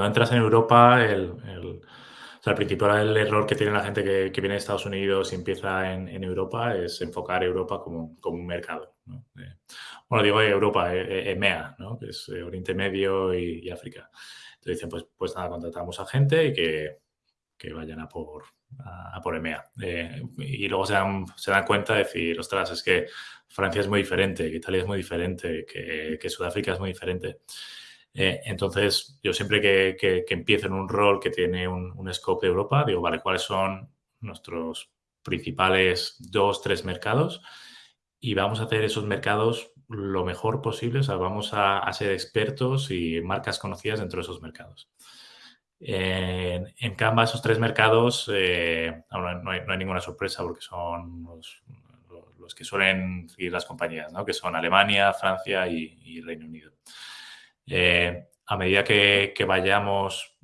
cuando entras en Europa, el, el, o sea, el principal error que tiene la gente que, que viene de Estados Unidos y empieza en, en Europa es enfocar Europa como, como un mercado. ¿no? Eh, bueno, digo Europa, eh, EMEA, ¿no? que es Oriente Medio y, y, África. Entonces dicen, pues, pues nada, contratamos a gente y que, que vayan a por, a, a por EMEA. Eh, y luego se dan, se dan cuenta de decir, ostras, es que Francia es muy diferente, que Italia es muy diferente, que, que Sudáfrica es muy diferente. Eh, entonces, yo siempre que, que, empiezo en un rol que tiene un, scope de Europa, digo, vale, ¿cuáles son nuestros principales dos, tres mercados? Y vamos a hacer esos mercados lo mejor posible, o sea, vamos a, ser expertos y marcas conocidas dentro de esos mercados. En, Canva, esos tres mercados, eh, no, hay, ninguna sorpresa porque son los, que suelen seguir las compañías, ¿no? que son Alemania, Francia y, y Reino Unido. Eh, a medida que, que, vayamos